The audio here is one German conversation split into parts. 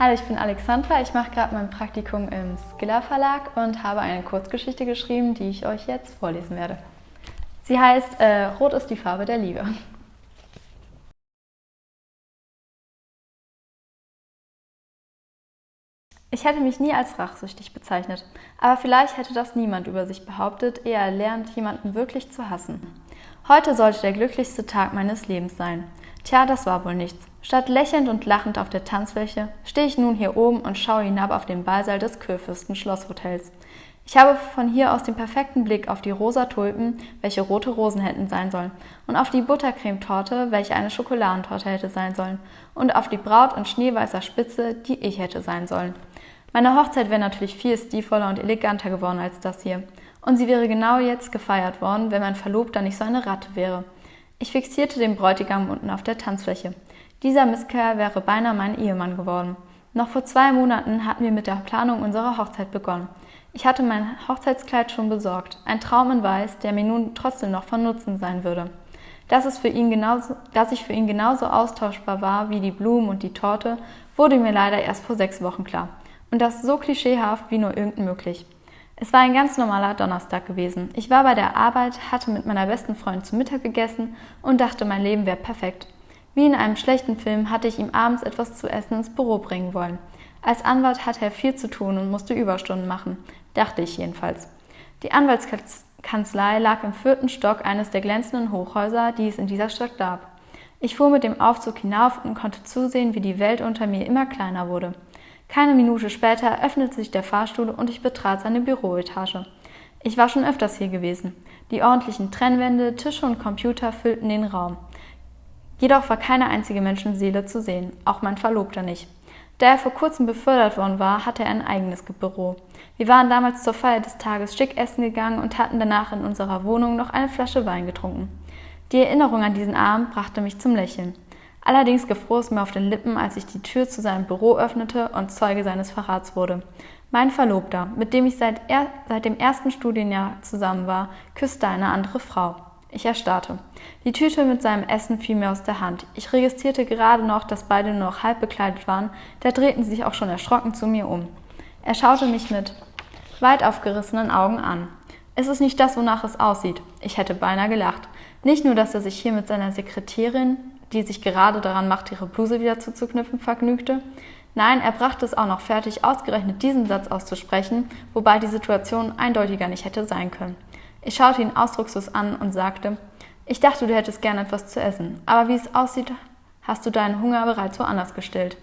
Hallo, ich bin Alexandra. Ich mache gerade mein Praktikum im Skiller Verlag und habe eine Kurzgeschichte geschrieben, die ich euch jetzt vorlesen werde. Sie heißt äh, Rot ist die Farbe der Liebe. Ich hätte mich nie als rachsüchtig bezeichnet, aber vielleicht hätte das niemand über sich behauptet, ehe er lernt, jemanden wirklich zu hassen. Heute sollte der glücklichste Tag meines Lebens sein. Tja, das war wohl nichts. Statt lächelnd und lachend auf der Tanzfläche stehe ich nun hier oben und schaue hinab auf den Ballsaal des Kurfürsten Schlosshotels. Ich habe von hier aus den perfekten Blick auf die rosa Tulpen, welche rote Rosen hätten sein sollen, und auf die Buttercremetorte, welche eine Schokoladentorte hätte sein sollen, und auf die Braut in schneeweißer Spitze, die ich hätte sein sollen. Meine Hochzeit wäre natürlich viel stilvoller und eleganter geworden als das hier. Und sie wäre genau jetzt gefeiert worden, wenn mein Verlobter nicht so eine Ratte wäre. Ich fixierte den Bräutigam unten auf der Tanzfläche. Dieser Misskerl wäre beinahe mein Ehemann geworden. Noch vor zwei Monaten hatten wir mit der Planung unserer Hochzeit begonnen. Ich hatte mein Hochzeitskleid schon besorgt, ein Traum in Weiß, der mir nun trotzdem noch von Nutzen sein würde. Dass, es für ihn genauso, dass ich für ihn genauso austauschbar war wie die Blumen und die Torte, wurde mir leider erst vor sechs Wochen klar. Und das so klischeehaft wie nur irgend möglich. Es war ein ganz normaler Donnerstag gewesen. Ich war bei der Arbeit, hatte mit meiner besten Freundin zu Mittag gegessen und dachte, mein Leben wäre perfekt. Wie in einem schlechten Film hatte ich ihm abends etwas zu essen ins Büro bringen wollen. Als Anwalt hatte er viel zu tun und musste Überstunden machen, dachte ich jedenfalls. Die Anwaltskanzlei lag im vierten Stock eines der glänzenden Hochhäuser, die es in dieser Stadt gab. Ich fuhr mit dem Aufzug hinauf und konnte zusehen, wie die Welt unter mir immer kleiner wurde. Keine Minute später öffnete sich der Fahrstuhl und ich betrat seine Büroetage. Ich war schon öfters hier gewesen. Die ordentlichen Trennwände, Tische und Computer füllten den Raum. Jedoch war keine einzige Menschenseele zu sehen, auch mein Verlobter nicht. Da er vor kurzem befördert worden war, hatte er ein eigenes Büro. Wir waren damals zur Feier des Tages schick essen gegangen und hatten danach in unserer Wohnung noch eine Flasche Wein getrunken. Die Erinnerung an diesen Abend brachte mich zum Lächeln. Allerdings gefror es mir auf den Lippen, als ich die Tür zu seinem Büro öffnete und Zeuge seines Verrats wurde. Mein Verlobter, mit dem ich seit, er, seit dem ersten Studienjahr zusammen war, küsste eine andere Frau. Ich erstarrte. Die Tüte mit seinem Essen fiel mir aus der Hand. Ich registrierte gerade noch, dass beide nur noch halb bekleidet waren, da drehten sie sich auch schon erschrocken zu mir um. Er schaute mich mit weit aufgerissenen Augen an. Es ist nicht das, wonach es aussieht. Ich hätte beinahe gelacht. Nicht nur, dass er sich hier mit seiner Sekretärin die sich gerade daran macht, ihre Bluse wieder zuzuknüpfen, vergnügte. Nein, er brachte es auch noch fertig, ausgerechnet diesen Satz auszusprechen, wobei die Situation eindeutiger nicht hätte sein können. Ich schaute ihn ausdruckslos an und sagte, ich dachte, du hättest gern etwas zu essen, aber wie es aussieht, hast du deinen Hunger bereits woanders gestillt.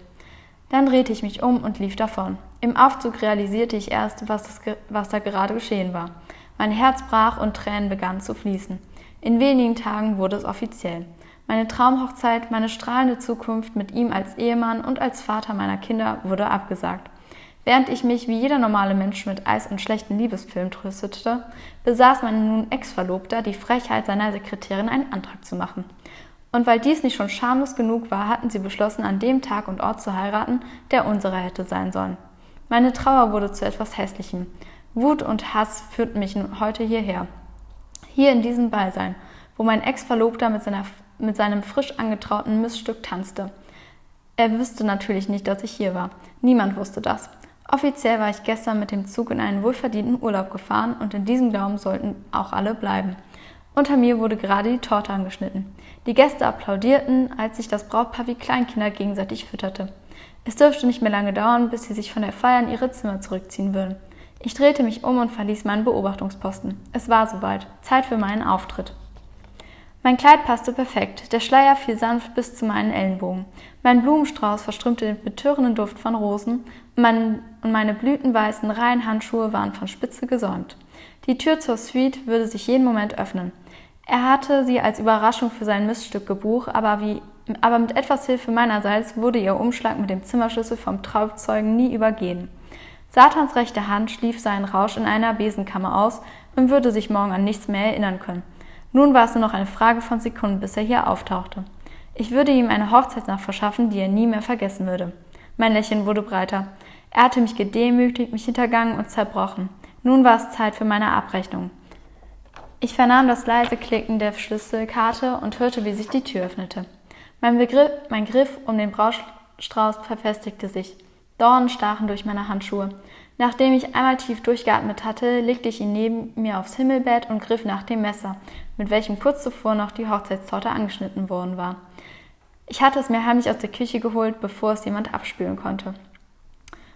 Dann drehte ich mich um und lief davon. Im Aufzug realisierte ich erst, was, das, was da gerade geschehen war. Mein Herz brach und Tränen begannen zu fließen. In wenigen Tagen wurde es offiziell. Meine Traumhochzeit, meine strahlende Zukunft mit ihm als Ehemann und als Vater meiner Kinder wurde abgesagt. Während ich mich wie jeder normale Mensch mit Eis und schlechten Liebesfilmen tröstete, besaß mein nun Ex-Verlobter die Frechheit, seiner Sekretärin einen Antrag zu machen. Und weil dies nicht schon schamlos genug war, hatten sie beschlossen, an dem Tag und Ort zu heiraten, der unserer hätte sein sollen. Meine Trauer wurde zu etwas Hässlichem. Wut und Hass führten mich heute hierher. Hier in diesem Beisein, wo mein Ex-Verlobter mit seiner mit seinem frisch angetrauten Missstück tanzte. Er wüsste natürlich nicht, dass ich hier war. Niemand wusste das. Offiziell war ich gestern mit dem Zug in einen wohlverdienten Urlaub gefahren und in diesem Glauben sollten auch alle bleiben. Unter mir wurde gerade die Torte angeschnitten. Die Gäste applaudierten, als sich das Brautpaar wie Kleinkinder gegenseitig fütterte. Es dürfte nicht mehr lange dauern, bis sie sich von der Feier in ihre Zimmer zurückziehen würden. Ich drehte mich um und verließ meinen Beobachtungsposten. Es war soweit. Zeit für meinen Auftritt. Mein Kleid passte perfekt, der Schleier fiel sanft bis zu meinen Ellenbogen. Mein Blumenstrauß verströmte den betörenden Duft von Rosen und, mein, und meine blütenweißen Reihenhandschuhe waren von Spitze gesäumt. Die Tür zur Suite würde sich jeden Moment öffnen. Er hatte sie als Überraschung für sein Missstück gebucht, aber, wie, aber mit etwas Hilfe meinerseits wurde ihr Umschlag mit dem Zimmerschlüssel vom Trauzeugen nie übergehen. Satans rechte Hand schlief seinen Rausch in einer Besenkammer aus und würde sich morgen an nichts mehr erinnern können. Nun war es nur noch eine Frage von Sekunden, bis er hier auftauchte. Ich würde ihm eine Hochzeitsnacht verschaffen, die er nie mehr vergessen würde. Mein Lächeln wurde breiter. Er hatte mich gedemütigt, mich hintergangen und zerbrochen. Nun war es Zeit für meine Abrechnung. Ich vernahm das leise Klicken der Schlüsselkarte und hörte, wie sich die Tür öffnete. Mein, Begriff, mein Griff um den Braustrauß verfestigte sich. Dornen stachen durch meine Handschuhe. Nachdem ich einmal tief durchgeatmet hatte, legte ich ihn neben mir aufs Himmelbett und griff nach dem Messer, mit welchem kurz zuvor noch die Hochzeitstorte angeschnitten worden war. Ich hatte es mir heimlich aus der Küche geholt, bevor es jemand abspülen konnte.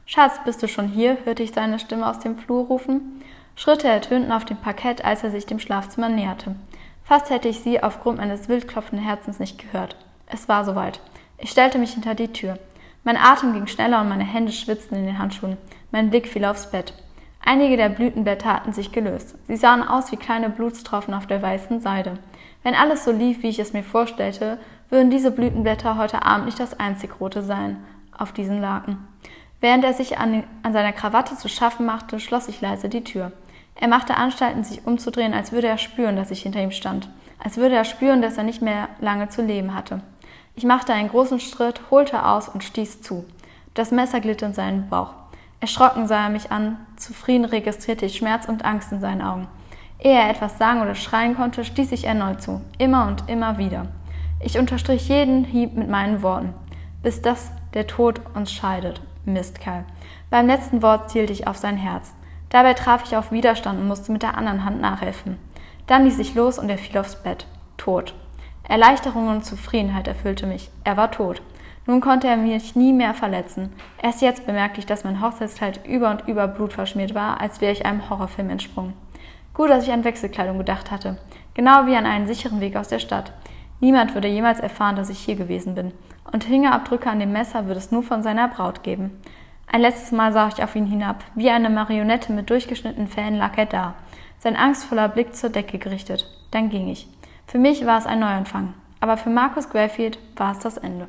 Schatz, bist du schon hier? hörte ich seine Stimme aus dem Flur rufen. Schritte ertönten auf dem Parkett, als er sich dem Schlafzimmer näherte. Fast hätte ich sie aufgrund meines wild klopfenden Herzens nicht gehört. Es war soweit. Ich stellte mich hinter die Tür. Mein Atem ging schneller und meine Hände schwitzten in den Handschuhen. Mein Blick fiel aufs Bett. Einige der Blütenblätter hatten sich gelöst. Sie sahen aus wie kleine Blutstropfen auf der weißen Seide. Wenn alles so lief, wie ich es mir vorstellte, würden diese Blütenblätter heute Abend nicht das einzig rote sein auf diesen Laken. Während er sich an, an seiner Krawatte zu schaffen machte, schloss ich leise die Tür. Er machte Anstalten, sich umzudrehen, als würde er spüren, dass ich hinter ihm stand, als würde er spüren, dass er nicht mehr lange zu leben hatte. Ich machte einen großen Schritt, holte aus und stieß zu. Das Messer glitt in seinen Bauch. Erschrocken sah er mich an, zufrieden registrierte ich Schmerz und Angst in seinen Augen. Ehe er etwas sagen oder schreien konnte, stieß ich erneut zu, immer und immer wieder. Ich unterstrich jeden Hieb mit meinen Worten, bis das der Tod uns scheidet. Mistkerl. Beim letzten Wort zielte ich auf sein Herz. Dabei traf ich auf Widerstand und musste mit der anderen Hand nachhelfen. Dann ließ ich los und er fiel aufs Bett. Tot. Erleichterung und Zufriedenheit erfüllte mich. Er war tot. Nun konnte er mich nie mehr verletzen. Erst jetzt bemerkte ich, dass mein Hochzeitskleid über und über blutverschmiert war, als wäre ich einem Horrorfilm entsprungen. Gut, dass ich an Wechselkleidung gedacht hatte. Genau wie an einen sicheren Weg aus der Stadt. Niemand würde jemals erfahren, dass ich hier gewesen bin. Und Fingerabdrücke an dem Messer würde es nur von seiner Braut geben. Ein letztes Mal sah ich auf ihn hinab. Wie eine Marionette mit durchgeschnittenen Fäden lag er da. Sein angstvoller Blick zur Decke gerichtet. Dann ging ich. Für mich war es ein Neuanfang. Aber für Markus Grayfield war es das Ende.